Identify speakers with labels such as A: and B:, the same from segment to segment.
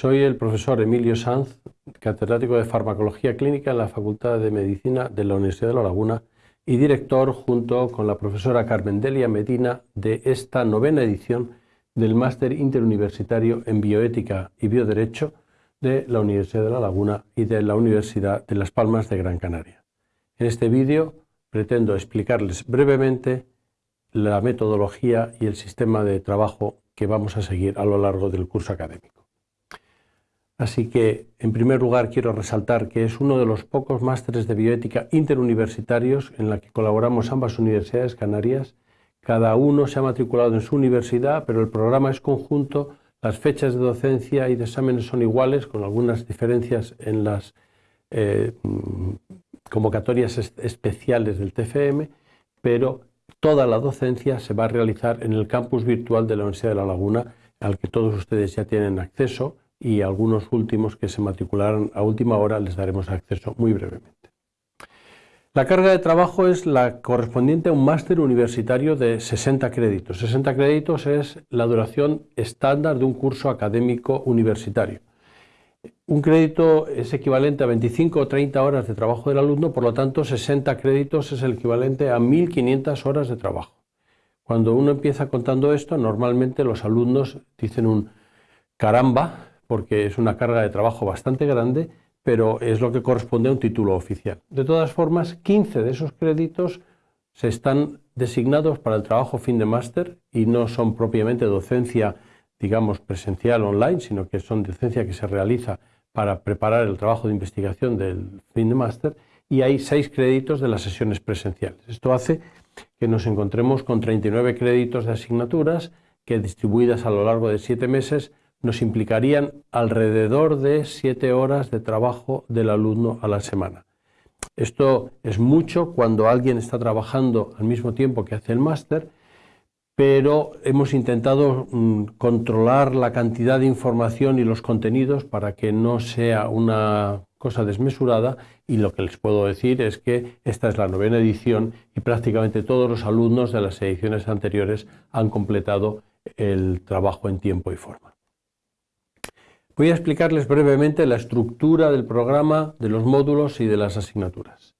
A: Soy el profesor Emilio Sanz, catedrático de Farmacología Clínica en la Facultad de Medicina de la Universidad de La Laguna y director junto con la profesora Carmen Delia Medina de esta novena edición del Máster Interuniversitario en Bioética y Bioderecho de la Universidad de La Laguna y de la Universidad de Las Palmas de Gran Canaria. En este vídeo pretendo explicarles brevemente la metodología y el sistema de trabajo que vamos a seguir a lo largo del curso académico. Así que, en primer lugar, quiero resaltar que es uno de los pocos másteres de bioética interuniversitarios en la que colaboramos ambas universidades canarias. Cada uno se ha matriculado en su universidad, pero el programa es conjunto, las fechas de docencia y de exámenes son iguales, con algunas diferencias en las eh, convocatorias especiales del TFM, pero toda la docencia se va a realizar en el campus virtual de la Universidad de La Laguna, al que todos ustedes ya tienen acceso y algunos últimos que se matricularon a última hora les daremos acceso muy brevemente. La carga de trabajo es la correspondiente a un máster universitario de 60 créditos. 60 créditos es la duración estándar de un curso académico universitario. Un crédito es equivalente a 25 o 30 horas de trabajo del alumno, por lo tanto 60 créditos es el equivalente a 1.500 horas de trabajo. Cuando uno empieza contando esto, normalmente los alumnos dicen un caramba, porque es una carga de trabajo bastante grande, pero es lo que corresponde a un título oficial. De todas formas, 15 de esos créditos se están designados para el trabajo fin de máster y no son propiamente docencia, digamos, presencial online, sino que son docencia que se realiza para preparar el trabajo de investigación del fin de máster y hay 6 créditos de las sesiones presenciales. Esto hace que nos encontremos con 39 créditos de asignaturas que distribuidas a lo largo de 7 meses nos implicarían alrededor de siete horas de trabajo del alumno a la semana. Esto es mucho cuando alguien está trabajando al mismo tiempo que hace el máster, pero hemos intentado mm, controlar la cantidad de información y los contenidos para que no sea una cosa desmesurada y lo que les puedo decir es que esta es la novena edición y prácticamente todos los alumnos de las ediciones anteriores han completado el trabajo en tiempo y forma. Voy a explicarles brevemente la estructura del programa, de los módulos y de las asignaturas.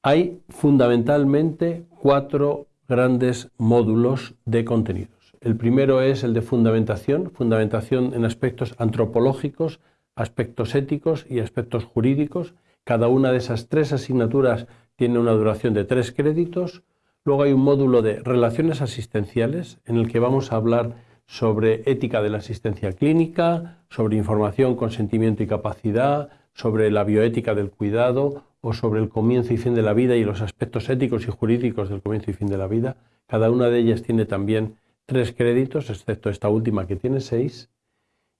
A: Hay fundamentalmente cuatro grandes módulos de contenidos. El primero es el de fundamentación, fundamentación en aspectos antropológicos, aspectos éticos y aspectos jurídicos. Cada una de esas tres asignaturas tiene una duración de tres créditos. Luego hay un módulo de relaciones asistenciales en el que vamos a hablar sobre ética de la asistencia clínica, sobre información, consentimiento y capacidad, sobre la bioética del cuidado o sobre el comienzo y fin de la vida y los aspectos éticos y jurídicos del comienzo y fin de la vida. Cada una de ellas tiene también tres créditos, excepto esta última que tiene seis.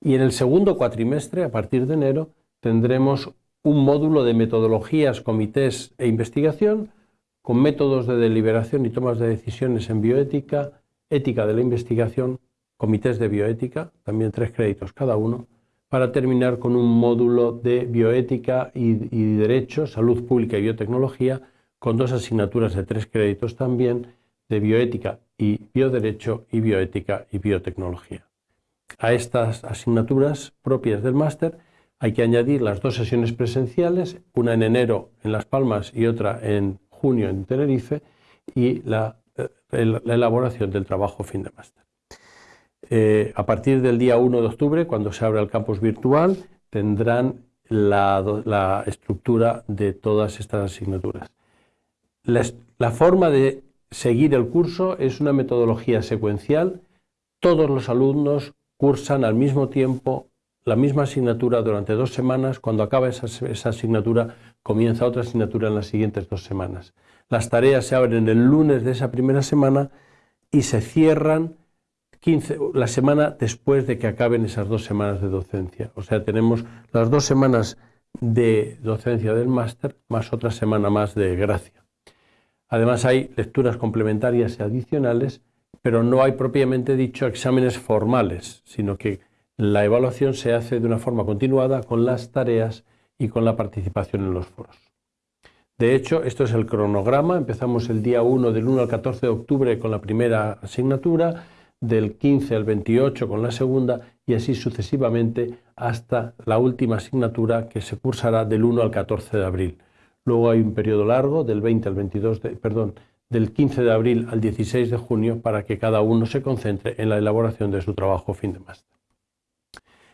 A: Y en el segundo cuatrimestre, a partir de enero, tendremos un módulo de metodologías, comités e investigación con métodos de deliberación y tomas de decisiones en bioética, ética de la investigación, comités de bioética, también tres créditos cada uno, para terminar con un módulo de bioética y, derecho, salud pública y biotecnología, con dos asignaturas de tres créditos también, de bioética y bioderecho y bioética y biotecnología. A estas asignaturas propias del máster hay que añadir las dos sesiones presenciales, una en enero en Las Palmas y otra en junio en Tenerife, y la eh, elaboración del trabajo fin de máster. Eh, a partir del día 1 de octubre, cuando se abra el campus virtual, tendrán la, estructura de todas estas asignaturas. La, forma de seguir el curso es una metodología secuencial. Todos los alumnos cursan al mismo tiempo la misma asignatura durante dos semanas. Cuando acaba esa, esa asignatura, comienza otra asignatura en las siguientes dos semanas. Las tareas se abren el lunes de esa primera semana y se cierran 15, la semana después de que acaben esas dos semanas de docencia. O sea, tenemos las dos semanas de docencia del máster más otra semana más de gracia. Además hay lecturas complementarias y adicionales, pero no hay propiamente dicho exámenes formales, sino que la evaluación se hace de una forma continuada con las tareas y con la participación en los foros. De hecho, esto es el cronograma. Empezamos el día 1 del 1 al 14 de octubre con la primera asignatura, del 15 al 28 con la segunda y así sucesivamente hasta la última asignatura que se cursará del 1 al 14 de abril. Luego hay un periodo largo del 20 al 22 de, perdón, del 15 de abril al 16 de junio para que cada uno se concentre en la elaboración de su trabajo fin de máster.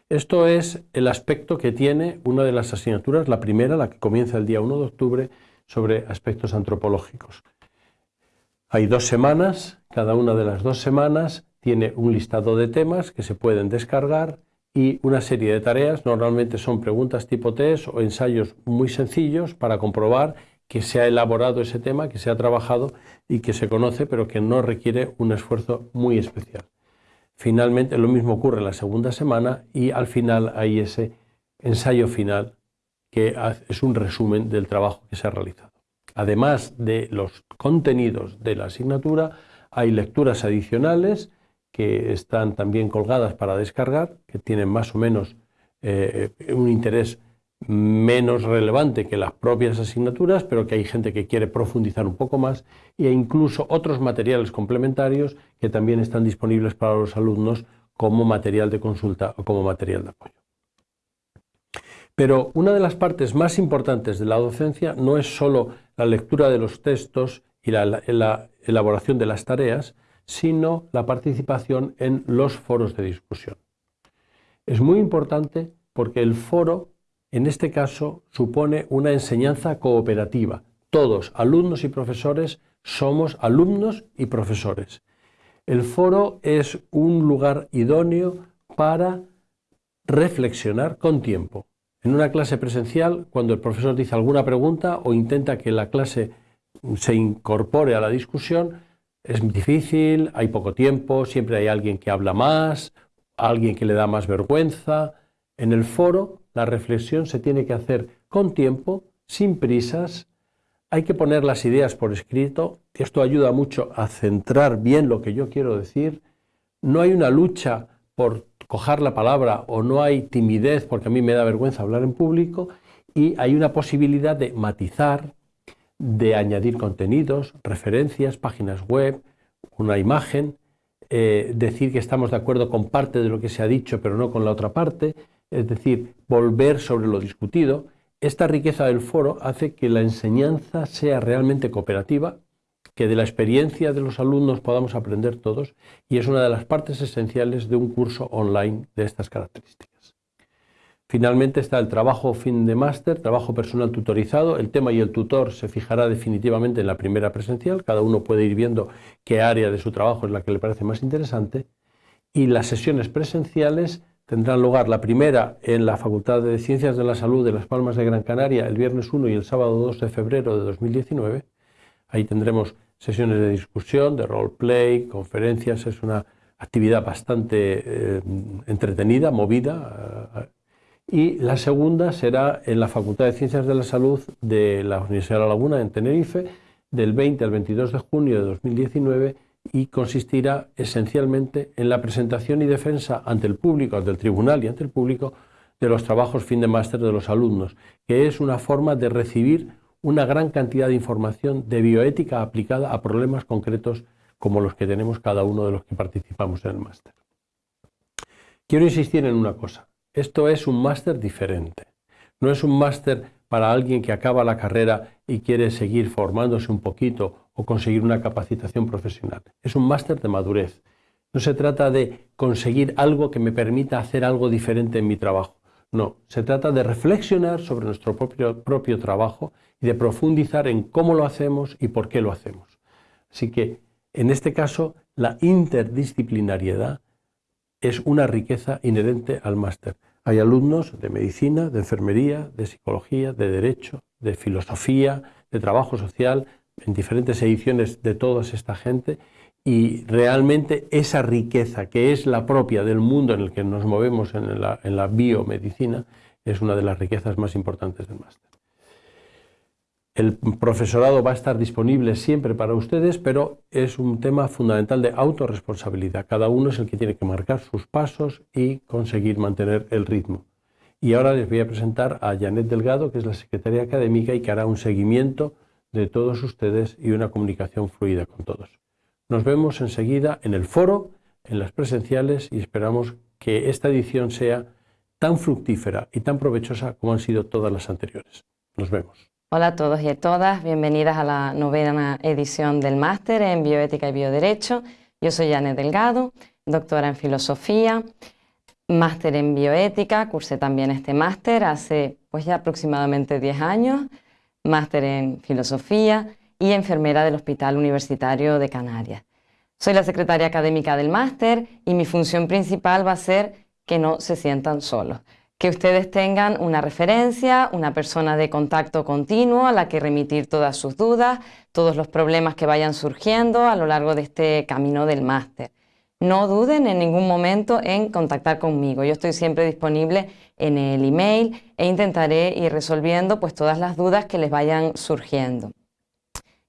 A: Esto es el aspecto que tiene una de las asignaturas, la primera, la que comienza el día 1 de octubre, sobre aspectos antropológicos. Hay dos semanas, cada una de las dos semanas tiene un listado de temas que se pueden descargar y una serie de tareas, normalmente son preguntas tipo test o ensayos muy sencillos para comprobar que se ha elaborado ese tema, que se ha trabajado y que se conoce, pero que no requiere un esfuerzo muy especial. Finalmente, lo mismo ocurre la segunda semana y al final hay ese ensayo final que es un resumen del trabajo que se ha realizado. Además de los contenidos de la asignatura, hay lecturas adicionales que están también colgadas para descargar, que tienen más o menos eh, un interés menos relevante que las propias asignaturas, pero que hay gente que quiere profundizar un poco más, e incluso otros materiales complementarios que también están disponibles para los alumnos como material de consulta o como material de apoyo. Pero una de las partes más importantes de la docencia no es solo la lectura de los textos y la, la elaboración de las tareas, sino la participación en los foros de discusión. Es muy importante porque el foro en este caso supone una enseñanza cooperativa. Todos, alumnos y profesores, somos alumnos y profesores. El foro es un lugar idóneo para reflexionar con tiempo. En una clase presencial, cuando el profesor dice alguna pregunta o intenta que la clase se incorpore a la discusión, es difícil, hay poco tiempo, siempre hay alguien que habla más, alguien que le da más vergüenza. En el foro la reflexión se tiene que hacer con tiempo, sin prisas, hay que poner las ideas por escrito, esto ayuda mucho a centrar bien lo que yo quiero decir, no hay una lucha por coger la palabra o no hay timidez porque a mí me da vergüenza hablar en público. Y hay una posibilidad de matizar, de añadir contenidos, referencias, páginas web, una imagen, eh, decir que estamos de acuerdo con parte de lo que se ha dicho pero no con la otra parte, es decir, volver sobre lo discutido, esta riqueza del foro hace que la enseñanza sea realmente cooperativa, que de la experiencia de los alumnos podamos aprender todos y es una de las partes esenciales de un curso online de estas características. Finalmente está el trabajo fin de máster, trabajo personal tutorizado. El tema y el tutor se fijará definitivamente en la primera presencial. Cada uno puede ir viendo qué área de su trabajo es la que le parece más interesante. Y las sesiones presenciales tendrán lugar la primera en la Facultad de Ciencias de la Salud de Las Palmas de Gran Canaria el viernes 1 y el sábado 2 de febrero de 2019. Ahí tendremos sesiones de discusión, de roleplay, conferencias. Es una actividad bastante eh, entretenida, movida. Eh, y la segunda será en la Facultad de Ciencias de la Salud de la Universidad de La Laguna en Tenerife del 20 al 22 de junio de 2019 y consistirá esencialmente en la presentación y defensa ante el público, ante el tribunal y ante el público de los trabajos fin de máster de los alumnos, que es una forma de recibir una gran cantidad de información de bioética aplicada a problemas concretos como los que tenemos cada uno de los que participamos en el máster. Quiero insistir en una cosa, esto es un máster diferente, no es un máster para alguien que acaba la carrera y quiere seguir formándose un poquito o conseguir una capacitación profesional. Es un máster de madurez. No se trata de conseguir algo que me permita hacer algo diferente en mi trabajo. No, se trata de reflexionar sobre nuestro propio, trabajo y de profundizar en cómo lo hacemos y por qué lo hacemos. Así que, en este caso, la interdisciplinariedad es una riqueza inherente al máster. Hay alumnos de medicina, de enfermería, de psicología, de derecho, de filosofía, de trabajo social, en diferentes ediciones de toda esta gente y realmente esa riqueza que es la propia del mundo en el que nos movemos en la, en la biomedicina es una de las riquezas más importantes del máster. El profesorado va a estar disponible siempre para ustedes, pero es un tema fundamental de autorresponsabilidad. Cada uno es el que tiene que marcar sus pasos y conseguir mantener el ritmo. Y ahora les voy a presentar a Janet Delgado, que es la secretaria académica y que hará un seguimiento de todos ustedes y una comunicación fluida con todos. Nos vemos enseguida en el foro en las presenciales y esperamos que esta edición sea tan fructífera y tan provechosa como han sido todas las anteriores. Nos vemos.
B: Hola a todos y a todas, bienvenidas a la novena edición del máster en Bioética y Bioderecho. Yo soy Janet Delgado, doctora en Filosofía, máster en Bioética, cursé también este máster hace pues ya aproximadamente 10 años, máster en Filosofía y enfermera del Hospital Universitario de Canarias. Soy la secretaria académica del máster y mi función principal va a ser que no se sientan solos. Que ustedes tengan una referencia, una persona de contacto continuo a la que remitir todas sus dudas, todos los problemas que vayan surgiendo a lo largo de este camino del máster. No duden en ningún momento en contactar conmigo. Yo estoy siempre disponible en el email e intentaré ir resolviendo pues, todas las dudas que les vayan surgiendo.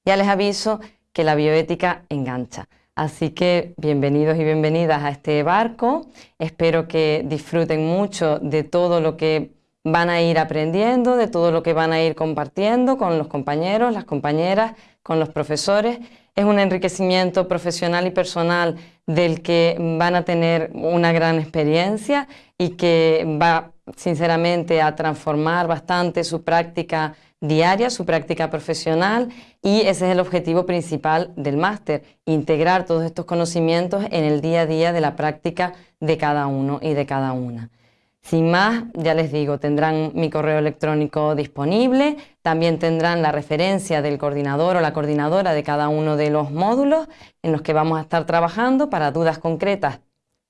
B: Ya les aviso que la bioética engancha. Así que bienvenidos y bienvenidas a este barco. Espero que disfruten mucho de todo lo que van a ir aprendiendo, de todo lo que van a ir compartiendo con los compañeros, las compañeras, con los profesores. Es un enriquecimiento profesional y personal del que van a tener una gran experiencia y que va sinceramente a transformar bastante su práctica diaria, su práctica profesional y ese es el objetivo principal del máster, integrar todos estos conocimientos en el día a día de la práctica de cada uno y de cada una. Sin más, ya les digo, tendrán mi correo electrónico disponible, también tendrán la referencia del coordinador o la coordinadora de cada uno de los módulos en los que vamos a estar trabajando para dudas concretas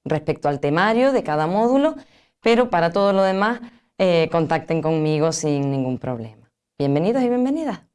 B: respecto al temario de cada módulo, pero para todo lo demás eh, contacten conmigo sin ningún problema. Bienvenidos y bienvenidas.